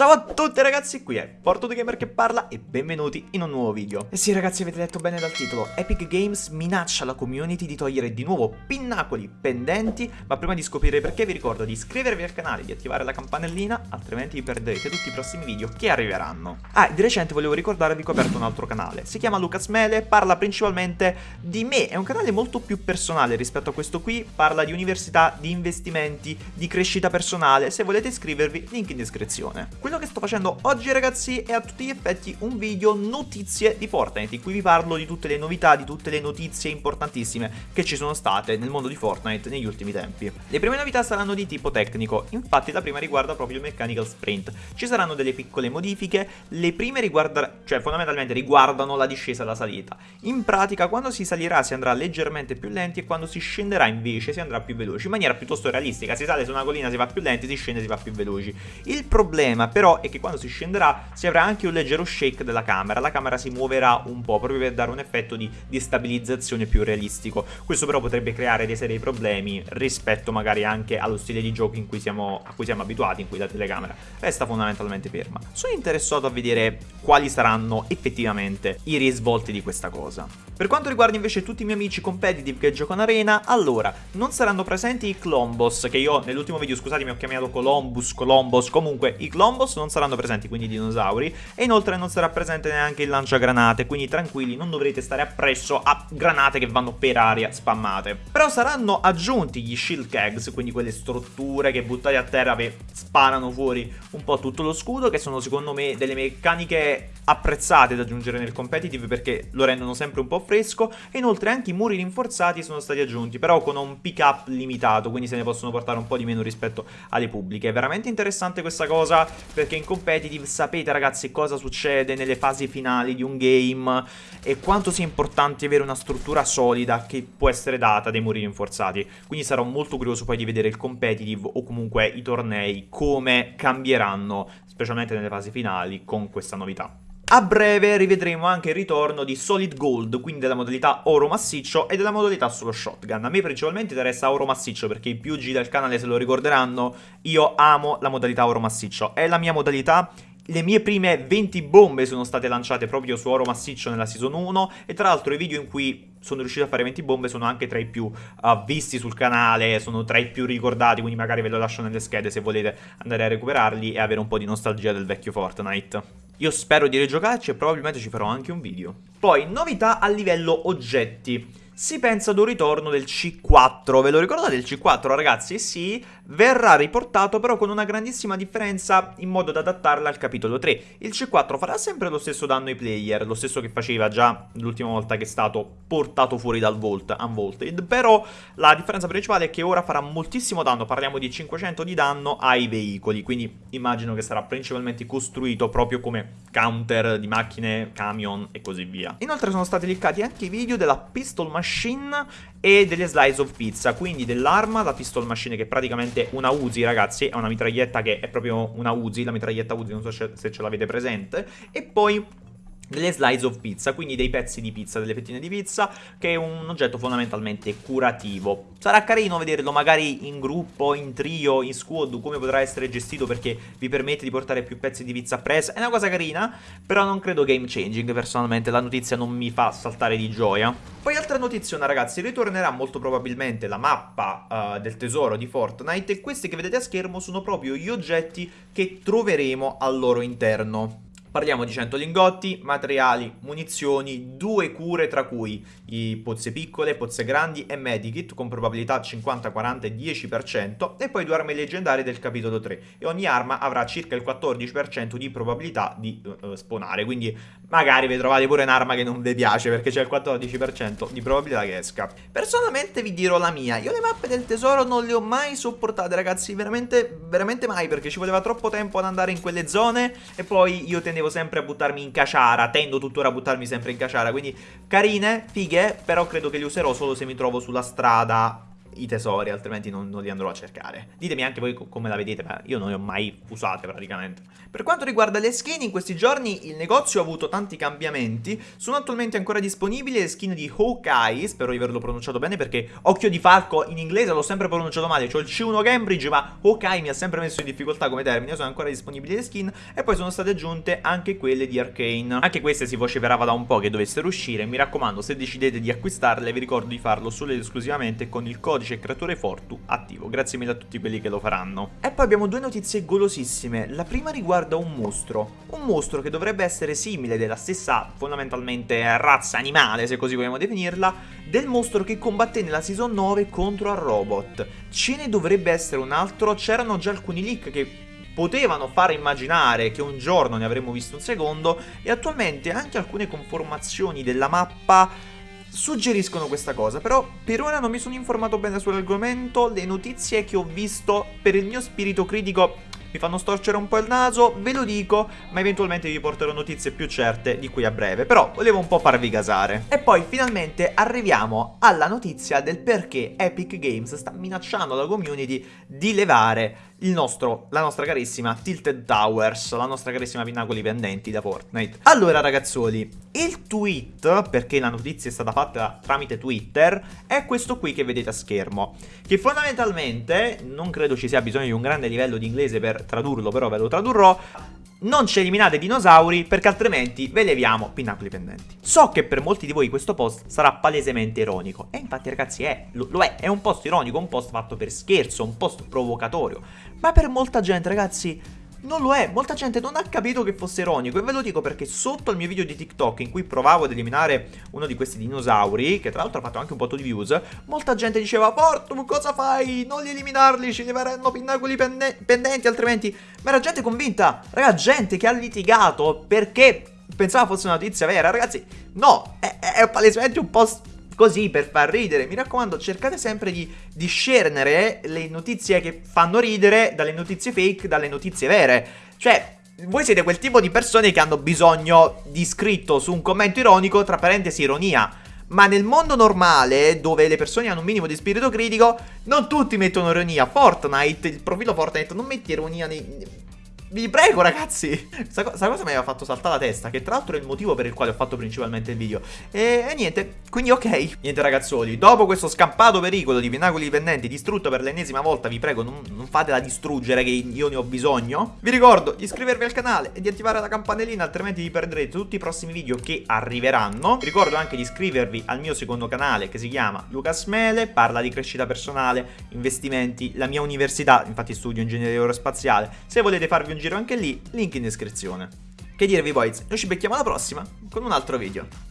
Ciao a tutti ragazzi, qui è Porto The Gamer che parla e benvenuti in un nuovo video. E sì ragazzi, avete letto bene dal titolo, Epic Games minaccia la community di togliere di nuovo pinnacoli pendenti, ma prima di scoprire perché vi ricordo di iscrivervi al canale, di attivare la campanellina, altrimenti vi perderete tutti i prossimi video che arriveranno. Ah, di recente volevo ricordarvi che ho aperto un altro canale, si chiama Lucas Mele, parla principalmente di me, è un canale molto più personale rispetto a questo qui, parla di università, di investimenti, di crescita personale, se volete iscrivervi, link in descrizione. Quello che sto facendo oggi ragazzi è a tutti gli effetti un video notizie di Fortnite in cui vi parlo di tutte le novità, di tutte le notizie importantissime che ci sono state nel mondo di Fortnite negli ultimi tempi. Le prime novità saranno di tipo tecnico, infatti la prima riguarda proprio il Mechanical Sprint. Ci saranno delle piccole modifiche, le prime riguardano, cioè fondamentalmente riguardano la discesa e la salita. In pratica quando si salirà si andrà leggermente più lenti e quando si scenderà invece si andrà più veloci, in maniera piuttosto realistica, si sale su una collina si va più lenti, si scende si va più veloci. Il problema però è che quando si scenderà si avrà anche un leggero shake della camera, la camera si muoverà un po' proprio per dare un effetto di, di stabilizzazione più realistico. Questo però potrebbe creare dei seri problemi rispetto magari anche allo stile di gioco cui siamo, a cui siamo abituati, in cui la telecamera resta fondamentalmente ferma. Sono interessato a vedere quali saranno effettivamente i risvolti di questa cosa. Per quanto riguarda invece tutti i miei amici competitive che giocano arena, allora, non saranno presenti i Clombos, che io nell'ultimo video, scusatemi, ho chiamato Columbus, Colombos, comunque i Clombos non saranno presenti, quindi i dinosauri, e inoltre non sarà presente neanche il lanciagranate, quindi tranquilli, non dovrete stare appresso a granate che vanno per aria spammate. Però saranno aggiunti gli shield kegs, quindi quelle strutture che buttate a terra e sparano fuori un po' tutto lo scudo, che sono secondo me delle meccaniche apprezzate da aggiungere nel competitive perché lo rendono sempre un po' fresco. E inoltre anche i muri rinforzati sono stati aggiunti però con un pick up limitato quindi se ne possono portare un po' di meno rispetto alle pubbliche. È veramente interessante questa cosa perché in competitive sapete ragazzi cosa succede nelle fasi finali di un game e quanto sia importante avere una struttura solida che può essere data dai muri rinforzati. Quindi sarò molto curioso poi di vedere il competitive o comunque i tornei come cambieranno specialmente nelle fasi finali con questa novità a breve rivedremo anche il ritorno di Solid Gold, quindi della modalità oro massiccio e della modalità solo shotgun. A me principalmente interessa oro massiccio perché i più G del canale se lo ricorderanno, io amo la modalità oro massiccio. È la mia modalità le mie prime 20 bombe sono state lanciate proprio su oro massiccio nella season 1 e tra l'altro i video in cui sono riuscito a fare 20 bombe sono anche tra i più uh, visti sul canale, sono tra i più ricordati, quindi magari ve lo lascio nelle schede se volete andare a recuperarli e avere un po' di nostalgia del vecchio Fortnite. Io spero di rigiocarci e probabilmente ci farò anche un video. Poi, novità a livello oggetti si pensa ad un ritorno del C4. Ve lo ricordate il C4 ragazzi? Sì, verrà riportato però con una grandissima differenza in modo da adattarla al capitolo 3. Il C4 farà sempre lo stesso danno ai player, lo stesso che faceva già l'ultima volta che è stato portato fuori dal Vault, Unvaulted, però la differenza principale è che ora farà moltissimo danno, parliamo di 500 di danno ai veicoli, quindi immagino che sarà principalmente costruito proprio come counter di macchine, camion e così via. Inoltre sono stati linkati anche i video della Pistol Machine Machine e delle slice of pizza, quindi dell'arma, la pistol machine che è praticamente una Uzi ragazzi, è una mitraglietta che è proprio una Uzi, la mitraglietta Uzi, non so se ce l'avete presente, e poi delle slice of pizza, quindi dei pezzi di pizza, delle fettine di pizza, che è un oggetto fondamentalmente curativo. Sarà carino vederlo magari in gruppo, in trio, in squad, come potrà essere gestito perché vi permette di portare più pezzi di pizza presa. È una cosa carina, però non credo game changing personalmente, la notizia non mi fa saltare di gioia. Poi altra notiziona ragazzi, ritornerà molto probabilmente la mappa uh, del tesoro di Fortnite e questi che vedete a schermo sono proprio gli oggetti che troveremo al loro interno. Parliamo di 100 lingotti, materiali, munizioni, due cure tra cui i pozze piccole, pozze grandi e medikit con probabilità 50, 40 e 10% e poi due armi leggendarie del capitolo 3 e ogni arma avrà circa il 14% di probabilità di uh, spawnare quindi magari vi trovate pure un'arma che non vi piace perché c'è il 14% di probabilità che esca. Personalmente vi dirò la mia, io le mappe del tesoro non le ho mai sopportate ragazzi, veramente, veramente mai perché ci voleva troppo tempo ad andare in quelle zone e poi io tendevo sempre a buttarmi in caciara, tendo tuttora a buttarmi sempre in caciara, quindi carine, fighe, però credo che li userò solo se mi trovo sulla strada i tesori, altrimenti non, non, li andrò a cercare. Ditemi anche voi come la vedete, ma io non le ho mai usate praticamente. Per quanto riguarda le skin, in questi giorni il negozio ha avuto tanti cambiamenti. Sono attualmente ancora disponibili le skin di Hawkeye, spero di averlo pronunciato bene perché Occhio di Falco in inglese l'ho sempre pronunciato male, cioè il C1 Cambridge, ma Hawkeye mi ha sempre messo in difficoltà come termine, sono ancora disponibili le skin e poi sono state aggiunte anche quelle di Arcane. Anche queste si vociferava da un po' che dovessero uscire, mi raccomando se decidete di acquistarle vi ricordo di farlo solo ed esclusivamente con il codice creatore Fortu attivo, grazie mille a tutti quelli che lo faranno. E poi abbiamo due notizie golosissime, la prima riguarda un mostro, un mostro che dovrebbe essere simile della stessa fondamentalmente razza animale se così vogliamo definirla, del mostro che combatté nella season 9 contro Robot. Ce ne dovrebbe essere un altro, c'erano già alcuni leak che potevano fare immaginare che un giorno ne avremmo visto un secondo. E attualmente anche alcune conformazioni della mappa suggeriscono questa cosa, però per ora non mi sono informato bene sull'argomento, le notizie che ho visto per il mio spirito critico mi fanno storcere un po' il naso, ve lo dico, ma eventualmente vi porterò notizie più certe di qui a breve, però volevo un po' farvi gasare. E poi finalmente arriviamo alla notizia del perché Epic Games sta minacciando la community di levare nostro, la nostra carissima Tilted Towers, la nostra carissima Pinnacoli Pendenti da Fortnite. Allora ragazzoli, il tweet, perché la notizia è stata fatta tramite Twitter, è questo qui che vedete a schermo, che fondamentalmente, non credo ci sia bisogno di un grande livello di inglese per tradurlo, però ve lo tradurrò, non ci eliminate i dinosauri perché altrimenti ve leviamo pinnacoli pendenti. So che per molti di voi questo post sarà palesemente ironico. E infatti ragazzi è, lo, lo, è, è un post ironico, un post fatto per scherzo, un post provocatorio, ma per molta gente ragazzi non lo è, molta gente non ha capito che fosse ironico e ve lo dico perché sotto il mio video di TikTok in cui provavo ad eliminare uno di questi dinosauri, che tra l'altro ha fatto anche un po' di views, molta gente diceva Portum cosa fai? Non li eliminarli, ci leveranno pinnacoli pende pendenti altrimenti... Ma era gente convinta, raga, gente che ha litigato perché pensava fosse una notizia vera, ragazzi, no, è, è palesemente un post così per far ridere. Mi raccomando, cercate sempre di discernere le notizie che fanno ridere dalle notizie fake, dalle notizie vere. Cioè, voi siete quel tipo di persone che hanno bisogno di scritto su un commento ironico, tra parentesi ironia. Ma nel mondo normale, dove le persone hanno un minimo di spirito critico, non tutti mettono ironia. Fortnite, il profilo Fortnite, non metti ironia nei, vi prego ragazzi. Questa co cosa mi aveva fatto saltare la testa? Che tra l'altro è il motivo per il quale ho fatto principalmente il video. E, e niente Quindi ok. Niente ragazzoli Dopo questo scampato pericolo di pinnacoli dipendenti Distrutto per l'ennesima volta Vi prego non, non fatela distruggere Che io ne ho bisogno. Vi ricordo di iscrivervi al canale E di attivare la campanellina Altrimenti vi perderete tutti i prossimi video che arriveranno. Vi ricordo anche di iscrivervi al mio secondo canale Che si chiama Lucas Mele Parla di crescita personale Investimenti La mia università Infatti studio ingegneria aerospaziale. Se volete farvi un giro anche lì, link in descrizione. Che dirvi boys, noi ci becchiamo alla prossima con un altro video.